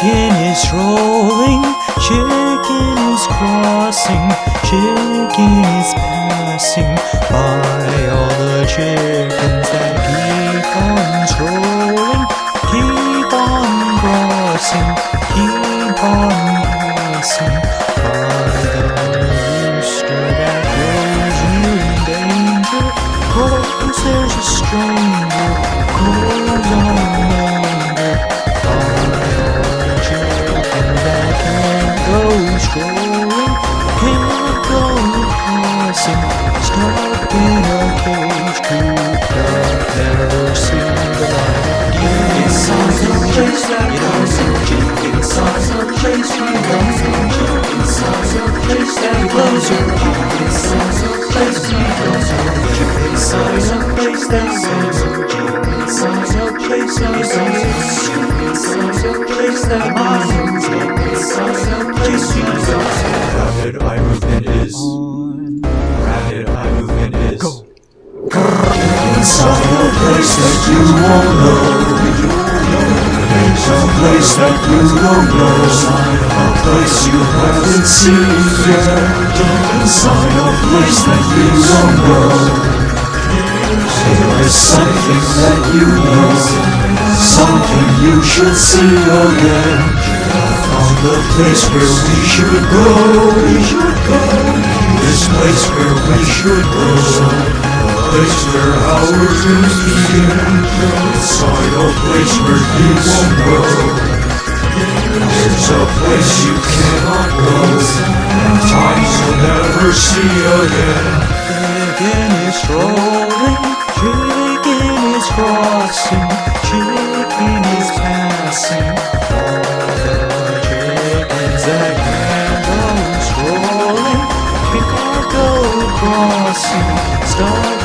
Chicken is rolling, chicken is crossing, chicken is passing by all the chickens that keep on strolling, keep on crossing, keep on passing by the rooster that grows you in danger. Cause there's a stranger goes on place you go a place that you eyes. It's a place you go a place that a place that It's a place that minds It's a place you go Rapid eye movement is. Rapid eye movement is. Go. Inside a place that you won't know place that you don't know A place you haven't seen yet. Inside a place that you don't know There is something that you know Something you should see again. Found the place where We should go. This place where we should go place where our dreams begin Inside a place where you won't go There's a place you cannot go And times you'll never see again Chicken is strolling, chicken is crossing, chicken is passing. All the chickens that go crossing, stuck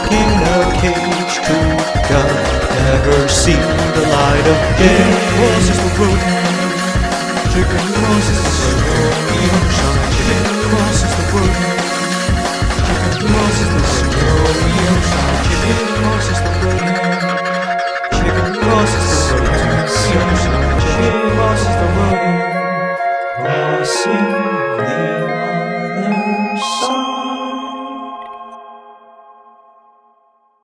see the light of day. crosses will bloom, dripping roses the road. Dripping roses will bloom, dripping roses will bloom. Dripping roses the road. dripping roses will bloom. Dripping roses will bloom. Now sing the other song.